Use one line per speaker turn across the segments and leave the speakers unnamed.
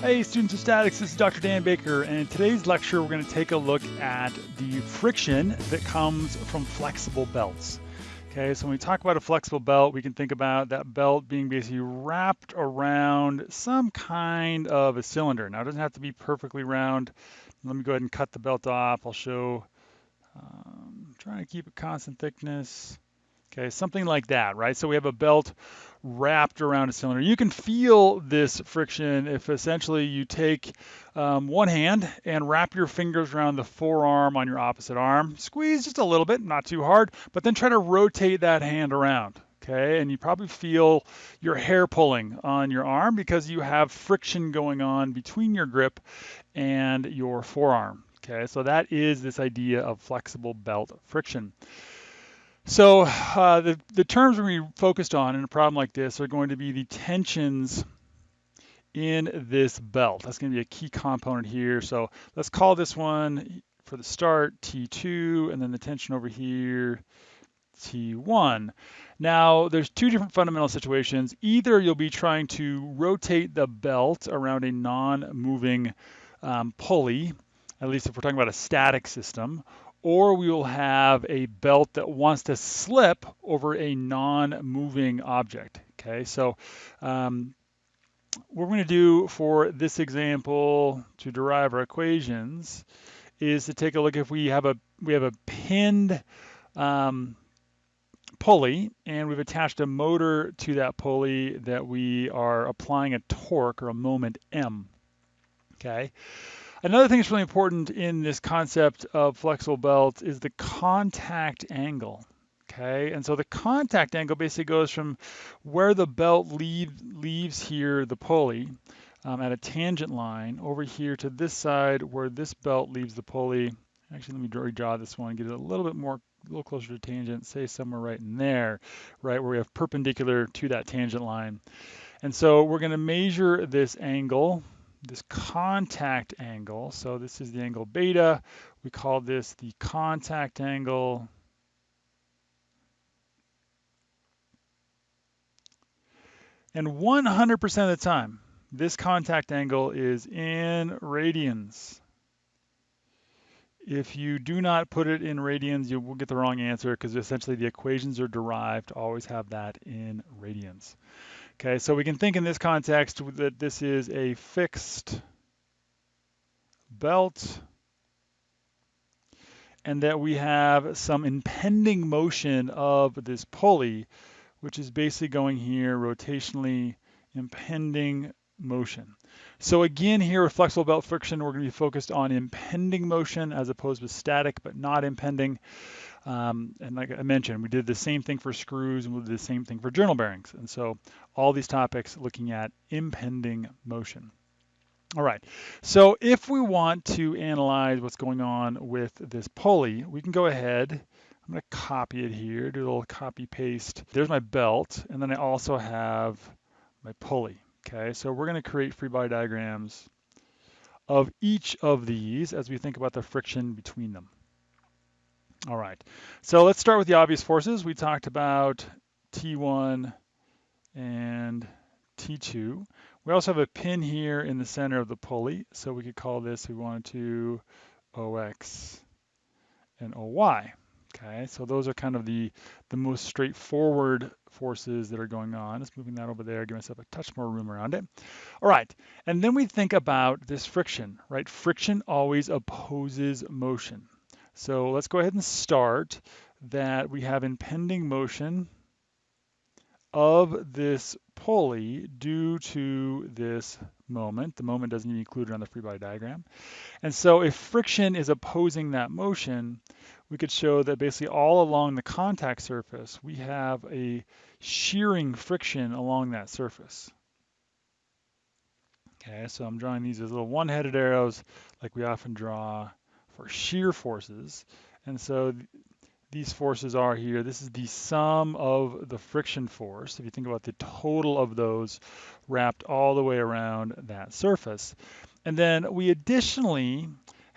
Hey students of statics, this is Dr. Dan Baker and in today's lecture we're going to take a look at the friction that comes from flexible belts. Okay, so when we talk about a flexible belt, we can think about that belt being basically wrapped around some kind of a cylinder. Now it doesn't have to be perfectly round. Let me go ahead and cut the belt off. I'll show, um, trying to keep a constant thickness. Okay, something like that, right? So we have a belt wrapped around a cylinder. You can feel this friction if essentially you take um, one hand and wrap your fingers around the forearm on your opposite arm. Squeeze just a little bit, not too hard, but then try to rotate that hand around. Okay, and you probably feel your hair pulling on your arm because you have friction going on between your grip and your forearm. Okay, so that is this idea of flexible belt friction. So uh, the, the terms we're focused on in a problem like this are going to be the tensions in this belt. That's going to be a key component here. So let's call this one for the start T2 and then the tension over here T1. Now there's two different fundamental situations. Either you'll be trying to rotate the belt around a non-moving um, pulley, at least if we're talking about a static system, or we will have a belt that wants to slip over a non-moving object. Okay, so um, what we're going to do for this example to derive our equations is to take a look if we have a we have a pinned um, pulley and we've attached a motor to that pulley that we are applying a torque or a moment M. Okay. Another thing that's really important in this concept of flexible belts is the contact angle. Okay, and so the contact angle basically goes from where the belt leave, leaves here the pulley um, at a tangent line over here to this side where this belt leaves the pulley. Actually, let me redraw this one, get it a little bit more, a little closer to tangent, say somewhere right in there, right where we have perpendicular to that tangent line. And so we're going to measure this angle this contact angle. So this is the angle beta. We call this the contact angle. And 100% of the time, this contact angle is in radians. If you do not put it in radians, you will get the wrong answer because essentially the equations are derived always have that in radians. Okay, so we can think in this context that this is a fixed belt and that we have some impending motion of this pulley, which is basically going here rotationally impending motion. So again, here with flexible belt friction, we're going to be focused on impending motion as opposed to static, but not impending. Um, and like I mentioned, we did the same thing for screws and we did the same thing for journal bearings. And so all these topics looking at impending motion. All right, so if we want to analyze what's going on with this pulley, we can go ahead, I'm gonna copy it here, do a little copy paste. There's my belt, and then I also have my pulley, okay? So we're gonna create free body diagrams of each of these as we think about the friction between them. All right, so let's start with the obvious forces. We talked about T1 and T2. We also have a pin here in the center of the pulley, so we could call this, we wanted to, OX and OY. Okay, so those are kind of the, the most straightforward forces that are going on. Let's moving that over there, give myself a touch more room around it. All right, and then we think about this friction, right? Friction always opposes motion. So let's go ahead and start that we have impending motion of this pulley due to this moment. The moment doesn't even include it on the free body diagram. And so if friction is opposing that motion, we could show that basically all along the contact surface, we have a shearing friction along that surface. Okay, so I'm drawing these as little one-headed arrows like we often draw for shear forces. And so th these forces are here. This is the sum of the friction force. If you think about the total of those wrapped all the way around that surface. And then we additionally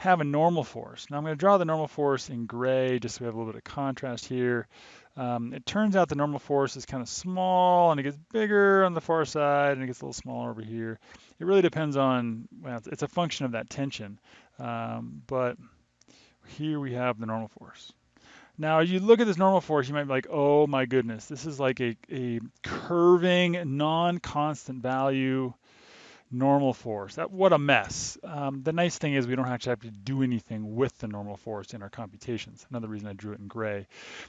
have a normal force. Now I'm going to draw the normal force in gray just so we have a little bit of contrast here. Um, it turns out the normal force is kind of small and it gets bigger on the far side and it gets a little smaller over here. It really depends on, well, it's a function of that tension. Um, but here we have the normal force. Now, as you look at this normal force, you might be like, oh my goodness, this is like a, a curving, non-constant value normal force. What a mess. Um, the nice thing is we don't actually have to do anything with the normal force in our computations. Another reason I drew it in gray.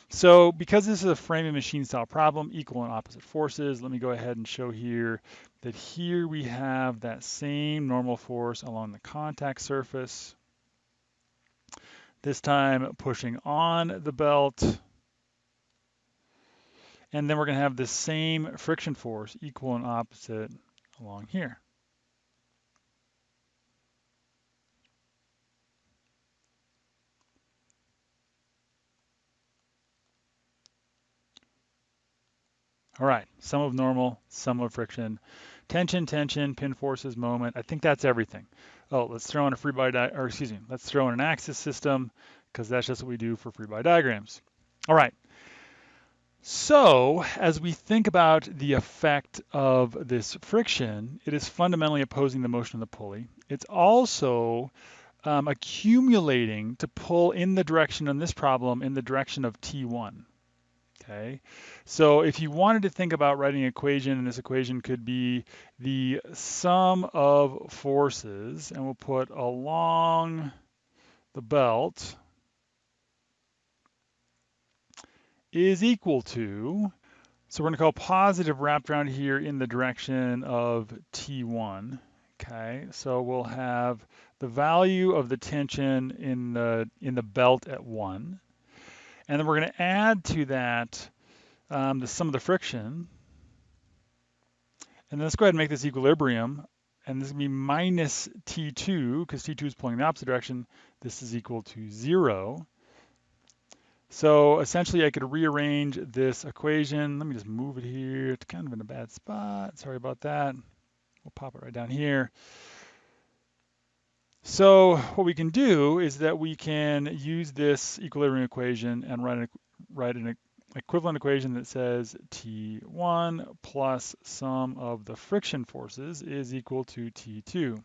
So because this is a frame and machine style problem, equal and opposite forces, let me go ahead and show here that here we have that same normal force along the contact surface. This time pushing on the belt. And then we're going to have the same friction force, equal and opposite, along here. All right, sum of normal, sum of friction, tension, tension, pin forces, moment. I think that's everything. Oh, let's throw in a free body, or excuse me, let's throw in an axis system because that's just what we do for free body diagrams. All right. So as we think about the effect of this friction, it is fundamentally opposing the motion of the pulley. It's also um, accumulating to pull in the direction in this problem in the direction of T1. Okay, so if you wanted to think about writing an equation, and this equation could be the sum of forces, and we'll put along the belt is equal to, so we're going to call positive wrapped around here in the direction of T1. Okay, so we'll have the value of the tension in the in the belt at 1 and then we're going to add to that um, the sum of the friction. And then let's go ahead and make this equilibrium. And this is going to be minus T2, because T2 is pulling in the opposite direction. This is equal to 0. So essentially, I could rearrange this equation. Let me just move it here. It's kind of in a bad spot. Sorry about that. We'll pop it right down here. So what we can do is that we can use this equilibrium equation and write, write an equivalent equation that says T1 plus sum of the friction forces is equal to T2.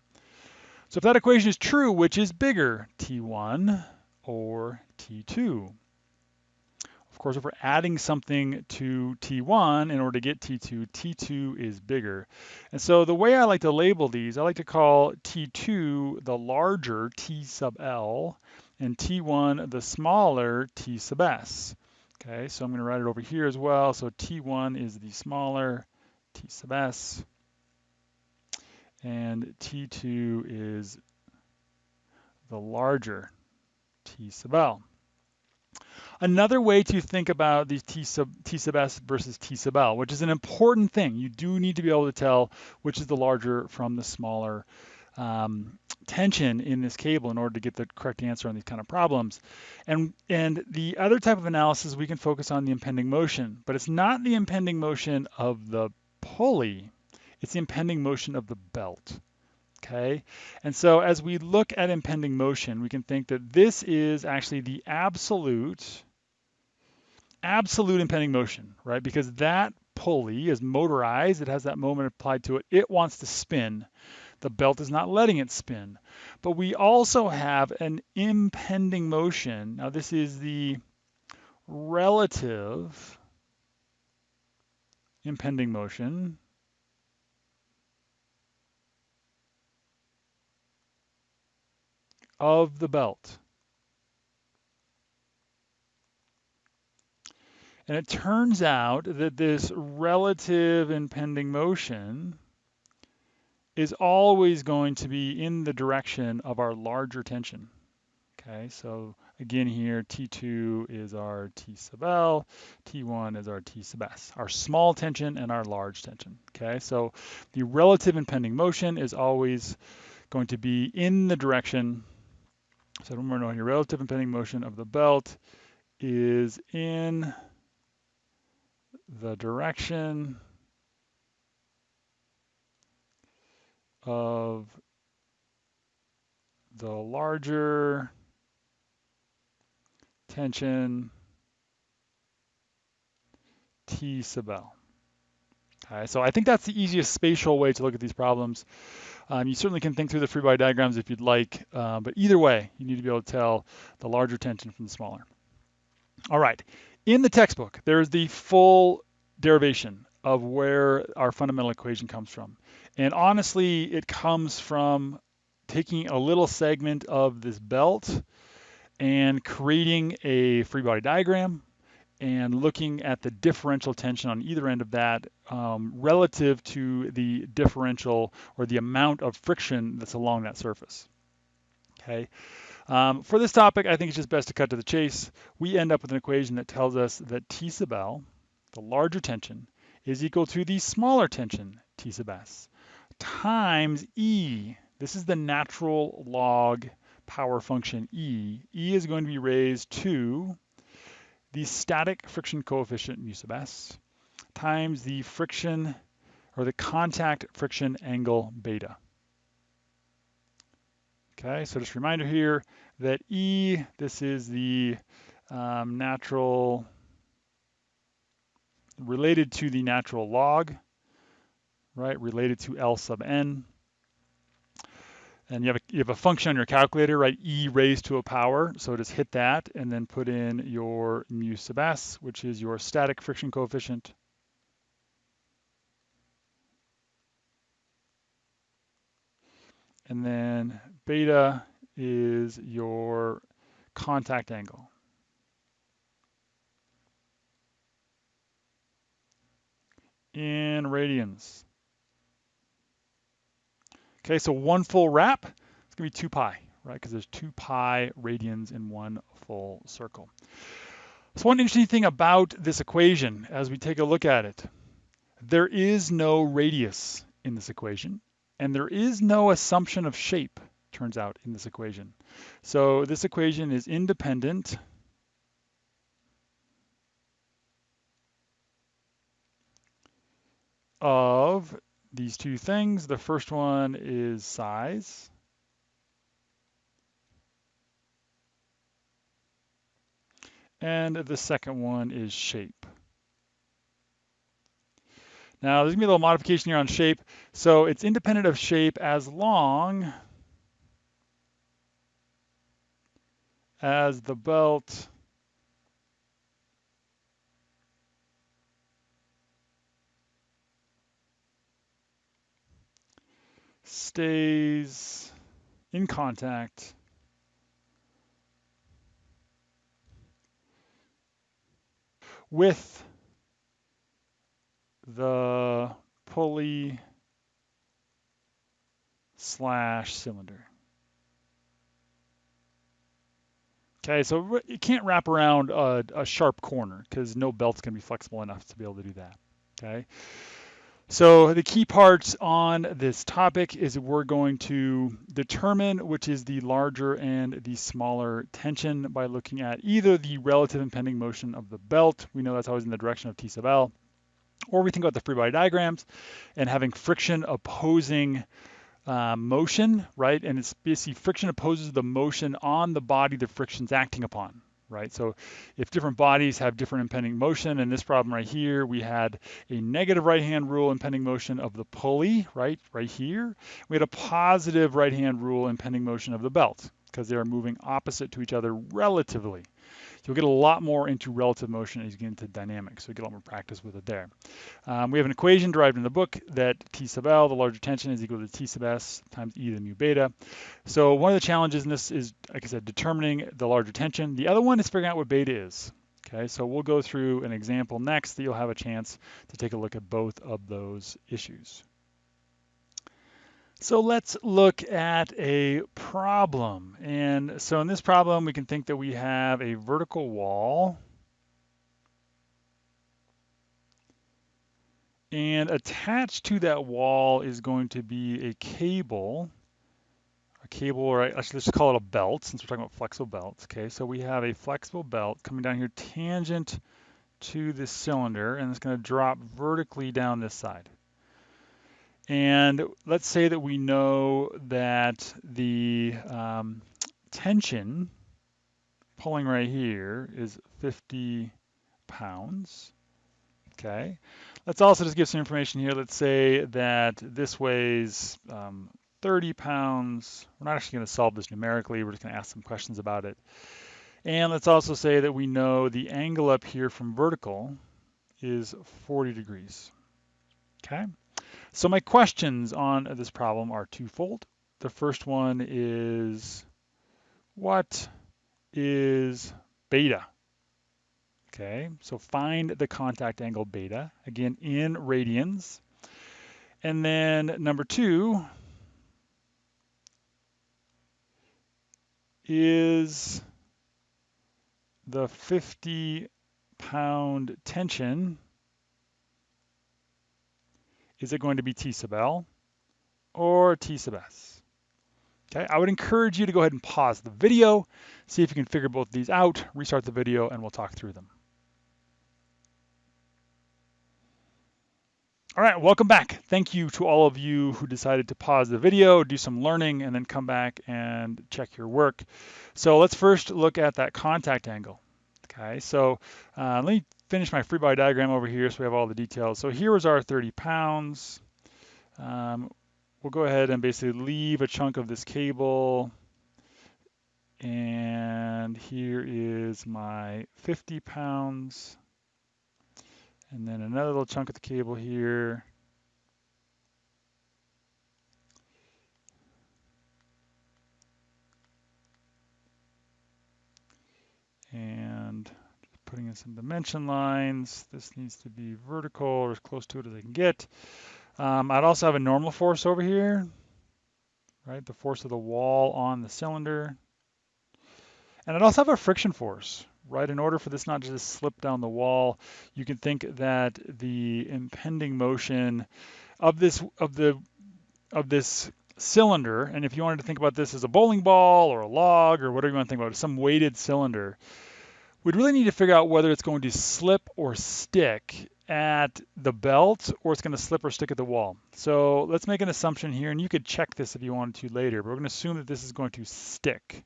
So if that equation is true, which is bigger, T1 or T2? Of course, if we're adding something to T1 in order to get T2, T2 is bigger. And so the way I like to label these, I like to call T2 the larger T sub L and T1 the smaller T sub S. Okay, so I'm going to write it over here as well. So T1 is the smaller T sub S and T2 is the larger T sub L. Another way to think about these T sub, T sub S versus T sub L, which is an important thing. You do need to be able to tell which is the larger from the smaller um, tension in this cable in order to get the correct answer on these kind of problems. And, and the other type of analysis, we can focus on the impending motion, but it's not the impending motion of the pulley, it's the impending motion of the belt okay? And so as we look at impending motion, we can think that this is actually the absolute, absolute impending motion, right? Because that pulley is motorized, it has that moment applied to it, it wants to spin. The belt is not letting it spin. But we also have an impending motion. Now this is the relative impending motion of the belt. And it turns out that this relative impending motion is always going to be in the direction of our larger tension. Okay, so again here, T2 is our T sub L, T1 is our T sub S, our small tension and our large tension. Okay, so the relative impending motion is always going to be in the direction so remember your relative impending motion of the belt is in the direction of the larger tension T sub L. Okay, so I think that's the easiest spatial way to look at these problems. Um, you certainly can think through the free body diagrams if you'd like, uh, but either way, you need to be able to tell the larger tension from the smaller. All right, in the textbook, there's the full derivation of where our fundamental equation comes from. And honestly, it comes from taking a little segment of this belt and creating a free body diagram and looking at the differential tension on either end of that um, relative to the differential or the amount of friction that's along that surface. Okay. Um, for this topic, I think it's just best to cut to the chase. We end up with an equation that tells us that T sub L, the larger tension, is equal to the smaller tension, T sub S, times E. This is the natural log power function E. E is going to be raised to the static friction coefficient mu sub s times the friction or the contact friction angle beta. Okay, so just a reminder here that E, this is the um, natural, related to the natural log, right, related to L sub n. And you have, a, you have a function on your calculator, right, e raised to a power, so just hit that and then put in your mu sub s, which is your static friction coefficient. And then beta is your contact angle. In radians. Okay, so one full wrap, it's gonna be two pi, right? Because there's two pi radians in one full circle. So one interesting thing about this equation as we take a look at it, there is no radius in this equation, and there is no assumption of shape, turns out, in this equation. So this equation is independent of these two things. The first one is size. And the second one is shape. Now, there's to be a little modification here on shape. So it's independent of shape as long as the belt stays in contact with the pulley slash cylinder. Okay, so you can't wrap around a, a sharp corner because no belt's going to be flexible enough to be able to do that. Okay. So the key parts on this topic is we're going to determine which is the larger and the smaller tension by looking at either the relative impending motion of the belt, we know that's always in the direction of T sub L, or we think about the free body diagrams and having friction opposing uh, motion, right? And it's basically friction opposes the motion on the body the friction's acting upon, right? So if different bodies have different impending motion, in this problem right here, we had a negative right-hand rule impending motion of the pulley, right, right here. We had a positive right-hand rule impending motion of the belt because they are moving opposite to each other relatively. You'll get a lot more into relative motion as you get into dynamics, so you get a lot more practice with it there. Um, we have an equation derived in the book that T sub L, the larger tension, is equal to T sub S times E to the mu beta. So one of the challenges in this is, like I said, determining the larger tension. The other one is figuring out what beta is. Okay, so we'll go through an example next that you'll have a chance to take a look at both of those issues. So let's look at a problem. And so in this problem, we can think that we have a vertical wall. And attached to that wall is going to be a cable, a cable, or let's just call it a belt since we're talking about flexible belts. Okay, so we have a flexible belt coming down here tangent to this cylinder, and it's going to drop vertically down this side. And let's say that we know that the um, tension pulling right here is 50 pounds. Okay. Let's also just give some information here. Let's say that this weighs um, 30 pounds. We're not actually going to solve this numerically. We're just going to ask some questions about it. And let's also say that we know the angle up here from vertical is 40 degrees. Okay. So my questions on this problem are twofold. The first one is what is beta? Okay, so find the contact angle beta, again in radians. And then number two is the 50 pound tension, is it going to be T sub L or T sub S? Okay, I would encourage you to go ahead and pause the video, see if you can figure both these out, restart the video, and we'll talk through them. All right, welcome back. Thank you to all of you who decided to pause the video, do some learning, and then come back and check your work. So let's first look at that contact angle. Okay, so uh, let me finish my free body diagram over here so we have all the details. So here is our 30 pounds. Um, we'll go ahead and basically leave a chunk of this cable. And here is my 50 pounds. And then another little chunk of the cable here. And putting in some dimension lines. This needs to be vertical or as close to it as I can get. Um, I'd also have a normal force over here, right? The force of the wall on the cylinder. And I'd also have a friction force, right? In order for this not to just slip down the wall, you can think that the impending motion of this of the of this cylinder, and if you wanted to think about this as a bowling ball or a log or whatever you want to think about, some weighted cylinder, we'd really need to figure out whether it's going to slip or stick at the belt or it's going to slip or stick at the wall. So let's make an assumption here, and you could check this if you wanted to later, but we're going to assume that this is going to stick.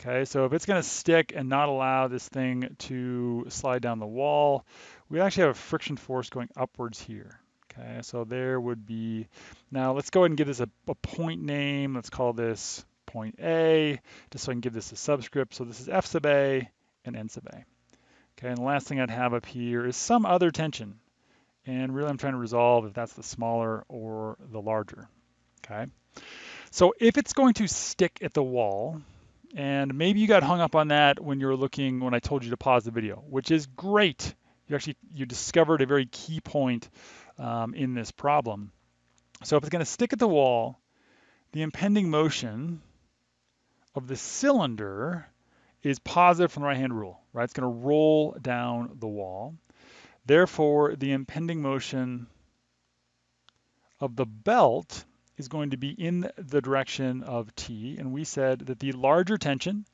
Okay, so if it's going to stick and not allow this thing to slide down the wall, we actually have a friction force going upwards here. Okay, so there would be, now let's go ahead and give this a, a point name. Let's call this point A, just so I can give this a subscript. So this is F sub A and N sub A. Okay, and the last thing I'd have up here is some other tension. And really I'm trying to resolve if that's the smaller or the larger. Okay, so if it's going to stick at the wall, and maybe you got hung up on that when you were looking, when I told you to pause the video, which is great. You actually, you discovered a very key point um, in this problem. So if it's going to stick at the wall, the impending motion of the cylinder is positive from the right-hand rule, right? It's going to roll down the wall. Therefore, the impending motion of the belt is going to be in the direction of T, and we said that the larger tension,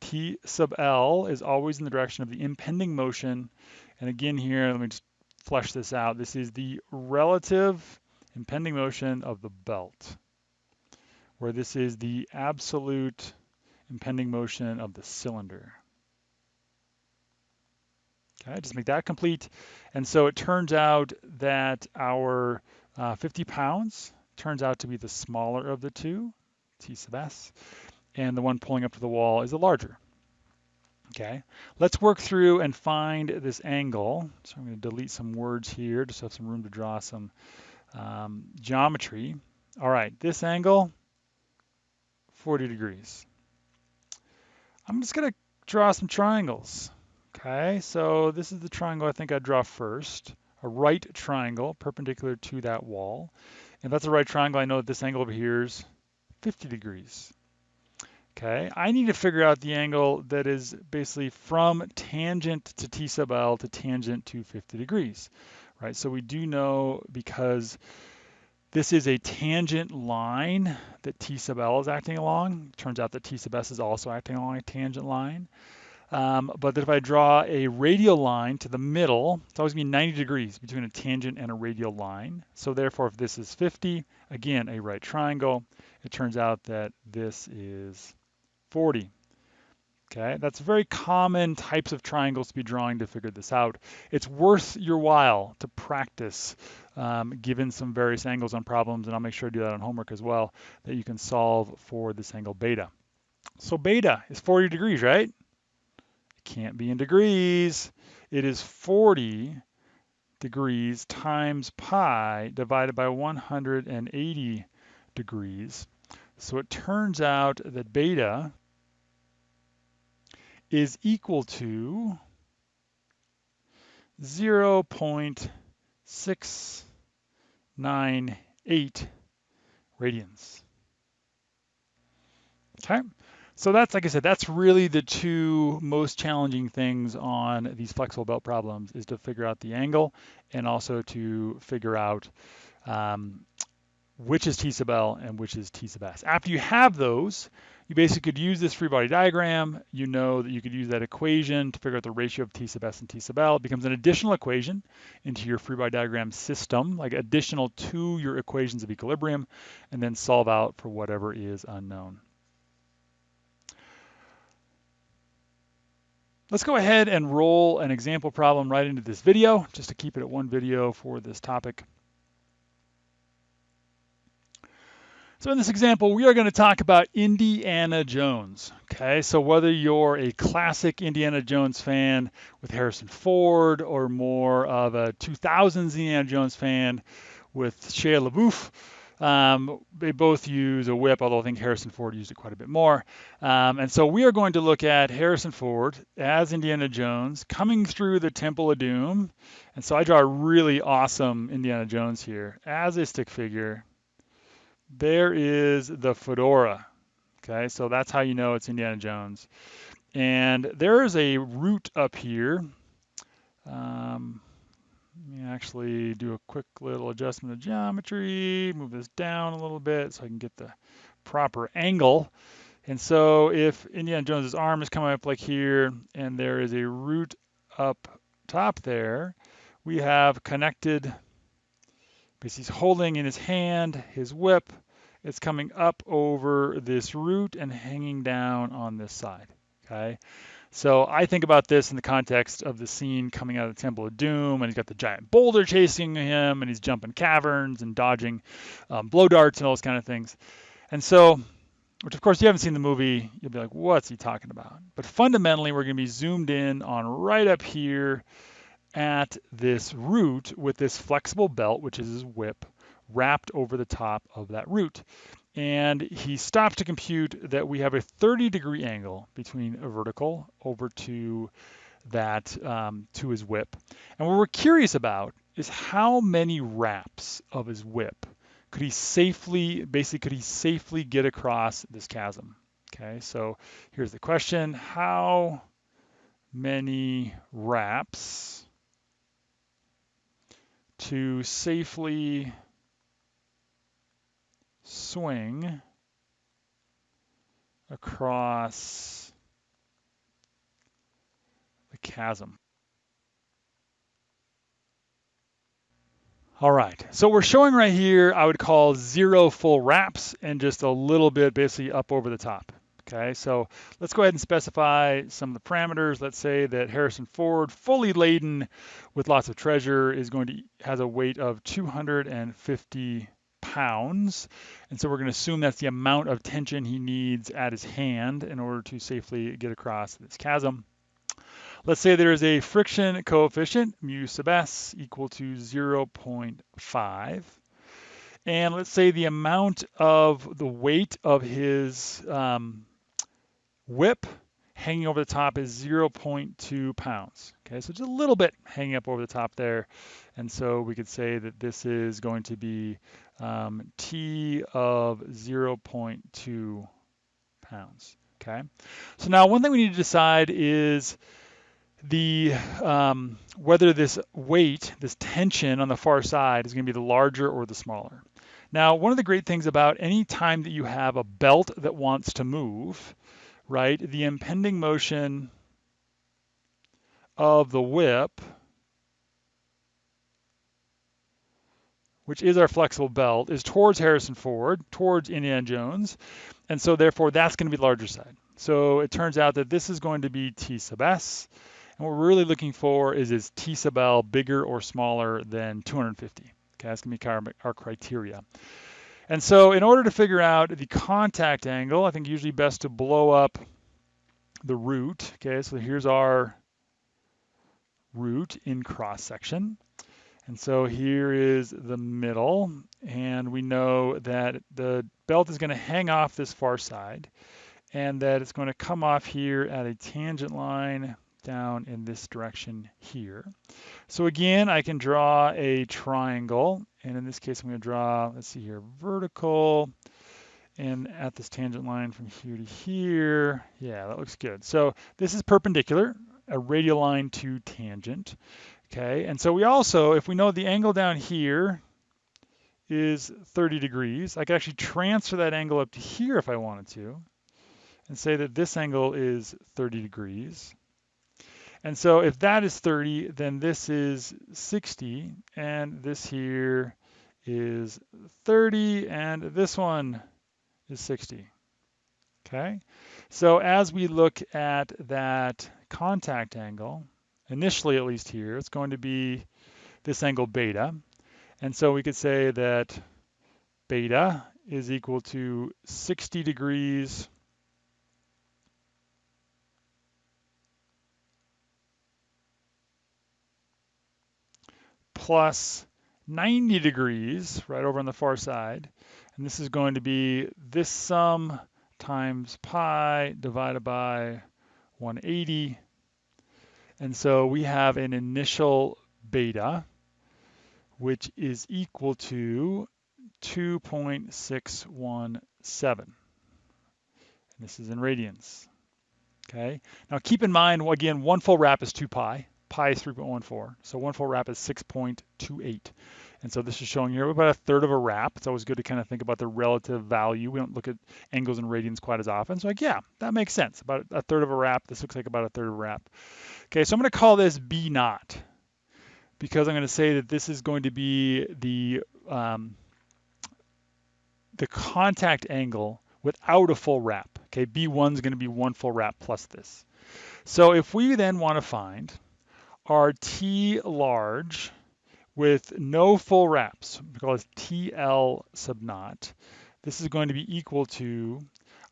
T sub L, is always in the direction of the impending motion. And again here, let me just flesh this out. This is the relative impending motion of the belt, where this is the absolute impending motion of the cylinder. Okay, just make that complete. And so it turns out that our uh, 50 pounds turns out to be the smaller of the two, T sub S, and the one pulling up to the wall is the larger. Okay, let's work through and find this angle. So I'm going to delete some words here just have some room to draw some um, geometry. All right, this angle, 40 degrees. I'm just going to draw some triangles. Okay, so this is the triangle I think I'd draw first. A right triangle perpendicular to that wall. If that's a right triangle, I know that this angle over here is 50 degrees. Okay, I need to figure out the angle that is basically from tangent to T sub L to tangent to 50 degrees, right? So we do know because this is a tangent line that T sub L is acting along. Turns out that T sub S is also acting along a tangent line. Um, but if I draw a radial line to the middle, it's always going to be 90 degrees between a tangent and a radial line. So therefore, if this is 50, again, a right triangle, it turns out that this is 40. Okay, that's very common types of triangles to be drawing to figure this out. It's worth your while to practice um, given some various angles on problems, and I'll make sure to do that on homework as well, that you can solve for this angle beta. So beta is 40 degrees, right? It can't be in degrees. It is 40 degrees times pi divided by 180 degrees. So it turns out that beta is equal to 0.698 radians. Okay, so that's, like I said, that's really the two most challenging things on these flexible belt problems is to figure out the angle and also to figure out um, which is T sub L and which is T sub S. After you have those, you basically could use this free body diagram. You know that you could use that equation to figure out the ratio of T sub S and T sub L. It becomes an additional equation into your free body diagram system, like additional to your equations of equilibrium, and then solve out for whatever is unknown. Let's go ahead and roll an example problem right into this video, just to keep it at one video for this topic. So in this example, we are going to talk about Indiana Jones. Okay, so whether you're a classic Indiana Jones fan with Harrison Ford or more of a 2000s Indiana Jones fan with Shia LaBeouf, um, they both use a whip, although I think Harrison Ford used it quite a bit more. Um, and so we are going to look at Harrison Ford as Indiana Jones coming through the Temple of Doom. And so I draw a really awesome Indiana Jones here as a stick figure there is the fedora. Okay, so that's how you know it's Indiana Jones. And there is a root up here. Um, let me actually do a quick little adjustment of geometry, move this down a little bit so I can get the proper angle. And so if Indiana Jones's arm is coming up like here, and there is a root up top there, we have connected because he's holding in his hand his whip. It's coming up over this root and hanging down on this side, okay? So I think about this in the context of the scene coming out of the Temple of Doom, and he's got the giant boulder chasing him, and he's jumping caverns and dodging um, blow darts and all those kind of things. And so, which of course you haven't seen the movie, you'll be like, what's he talking about? But fundamentally, we're going to be zoomed in on right up here at this root with this flexible belt, which is his whip, wrapped over the top of that root. And he stopped to compute that we have a 30 degree angle between a vertical over to that um, to his whip. And what we're curious about is how many wraps of his whip could he safely, basically, could he safely get across this chasm? Okay, so here's the question: How many wraps to safely swing across the chasm. All right, so we're showing right here, I would call zero full wraps and just a little bit basically up over the top. Okay, so let's go ahead and specify some of the parameters. Let's say that Harrison Ford, fully laden with lots of treasure, is going to has a weight of 250 pounds. And so we're going to assume that's the amount of tension he needs at his hand in order to safely get across this chasm. Let's say there is a friction coefficient, mu sub s, equal to 0.5. And let's say the amount of the weight of his um, whip hanging over the top is 0.2 pounds. Okay, so just a little bit hanging up over the top there. And so we could say that this is going to be um, T of 0.2 pounds. Okay, so now one thing we need to decide is the um, whether this weight, this tension on the far side is going to be the larger or the smaller. Now, one of the great things about any time that you have a belt that wants to move, right, the impending motion of the whip which is our flexible belt, is towards Harrison Ford, towards Indiana Jones. And so therefore that's going to be the larger side. So it turns out that this is going to be T sub S. And what we're really looking for is is T sub L bigger or smaller than 250? Okay, that's going to be our criteria. And so in order to figure out the contact angle, I think usually best to blow up the root. Okay, so here's our root in cross section. And so here is the middle, and we know that the belt is going to hang off this far side, and that it's going to come off here at a tangent line down in this direction here. So again, I can draw a triangle, and in this case, I'm going to draw, let's see here, vertical, and at this tangent line from here to here, yeah, that looks good. So this is perpendicular, a radial line to tangent. Okay, and so we also, if we know the angle down here is 30 degrees, I could actually transfer that angle up to here if I wanted to, and say that this angle is 30 degrees. And so if that is 30, then this is 60, and this here is 30, and this one is 60. Okay, so as we look at that contact angle, initially at least here, it's going to be this angle beta. And so we could say that beta is equal to 60 degrees plus 90 degrees right over on the far side. And this is going to be this sum times pi divided by 180 and so we have an initial beta, which is equal to 2.617. And this is in radians. Okay. Now keep in mind, again, one full wrap is 2 pi. Pi is 3.14. So one full wrap is 6.28. And so this is showing here about a third of a wrap. It's always good to kind of think about the relative value. We don't look at angles and radians quite as often. So like, yeah, that makes sense. About a third of a wrap. This looks like about a third of a wrap. Okay, so I'm going to call this B naught because I'm going to say that this is going to be the um, the contact angle without a full wrap. Okay, B1 is going to be one full wrap plus this. So if we then want to find our T large with no full wraps, we call this TL sub naught, this is going to be equal to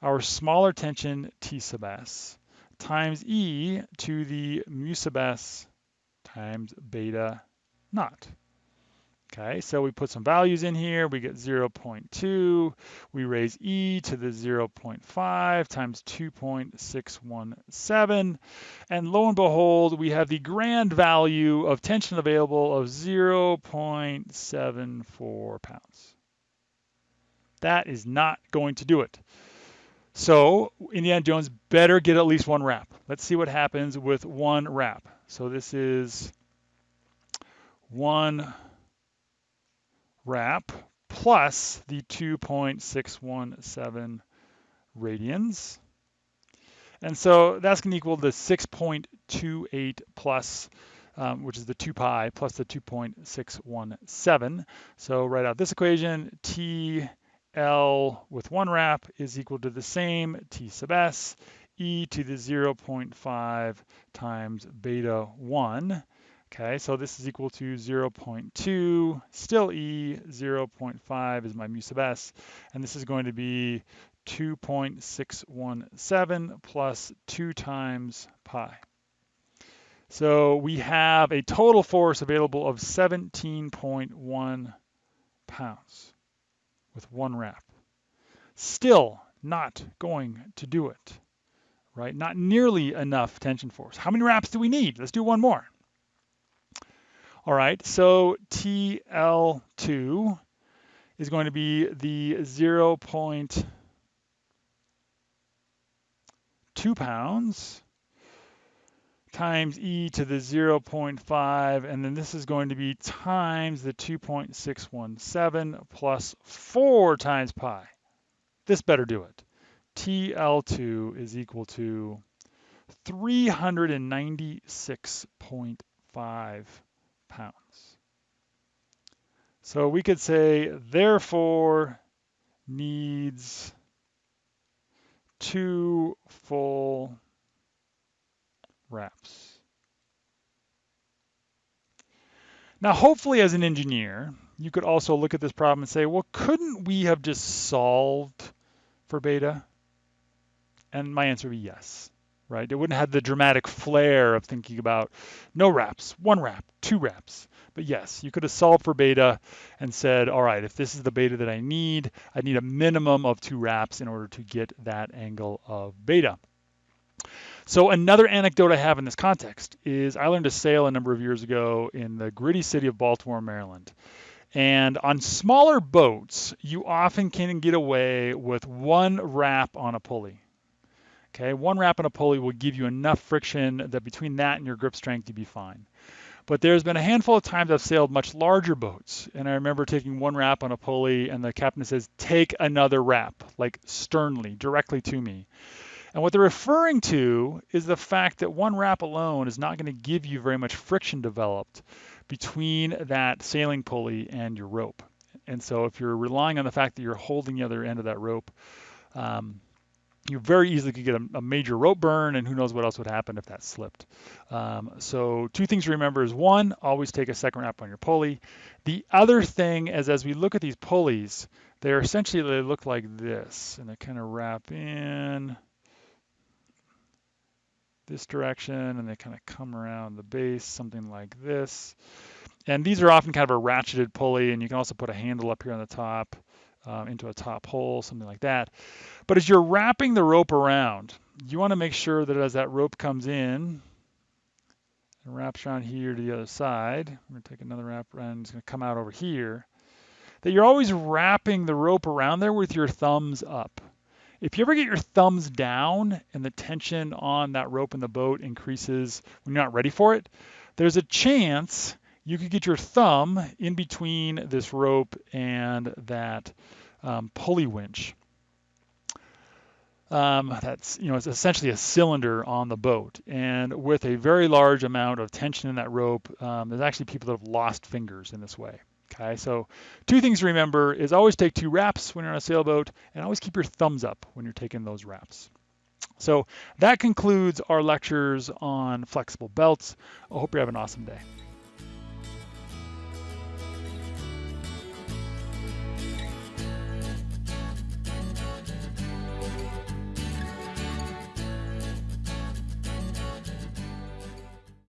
our smaller tension T sub S times e to the mu sub s times beta naught. Okay, so we put some values in here. We get 0.2. We raise e to the 0.5 times 2.617. And lo and behold, we have the grand value of tension available of 0.74 pounds. That is not going to do it. So Indiana Jones better get at least one wrap. Let's see what happens with one wrap. So this is one wrap plus the 2.617 radians. And so that's going to equal the 6.28 plus, um, which is the 2 pi, plus the 2.617. So write out this equation, T L with one wrap is equal to the same T sub S, e to the 0.5 times beta 1. Okay, so this is equal to 0.2, still e, 0.5 is my mu sub s, and this is going to be 2.617 plus 2 times pi. So we have a total force available of 17.1 pounds with one wrap. Still not going to do it, right? Not nearly enough tension force. How many wraps do we need? Let's do one more. All right, so TL2 is going to be the 0.2 pounds times e to the 0.5, and then this is going to be times the 2.617 plus 4 times pi. This better do it. TL2 is equal to 396.5 pounds. So we could say, therefore, needs two full wraps. Now, hopefully as an engineer, you could also look at this problem and say, well, couldn't we have just solved for beta? And my answer would be yes, right? It wouldn't have the dramatic flair of thinking about no wraps, one wrap, two wraps. But yes, you could have solved for beta and said, all right, if this is the beta that I need, I need a minimum of two wraps in order to get that angle of beta. So another anecdote I have in this context is I learned to sail a number of years ago in the gritty city of Baltimore, Maryland. And on smaller boats, you often can get away with one wrap on a pulley. Okay, one wrap on a pulley will give you enough friction that between that and your grip strength, you'd be fine. But there's been a handful of times I've sailed much larger boats, and I remember taking one wrap on a pulley, and the captain says, "Take another wrap," like sternly, directly to me. And what they're referring to is the fact that one wrap alone is not going to give you very much friction developed between that sailing pulley and your rope. And so if you're relying on the fact that you're holding the other end of that rope, um, you very easily could get a, a, major rope burn, and who knows what else would happen if that slipped. Um, so two things to remember is one, always take a second wrap on your pulley. The other thing is as we look at these pulleys, they're essentially, they look like this, and they kind of wrap in, this direction and they kind of come around the base, something like this. And these are often kind of a ratcheted pulley and you can also put a handle up here on the top um, into a top hole, something like that. But as you're wrapping the rope around, you want to make sure that as that rope comes in and wraps around here to the other side, I'm going to take another wrap around, it's going to come out over here, that you're always wrapping the rope around there with your thumbs up. If you ever get your thumbs down and the tension on that rope in the boat increases when you're not ready for it, there's a chance you could get your thumb in between this rope and that um, pulley winch. Um, that's you know it's essentially a cylinder on the boat, and with a very large amount of tension in that rope, um, there's actually people that have lost fingers in this way. Okay, so two things to remember is always take two wraps when you're on a sailboat and always keep your thumbs up when you're taking those wraps. So that concludes our lectures on flexible belts. I hope you have an awesome day.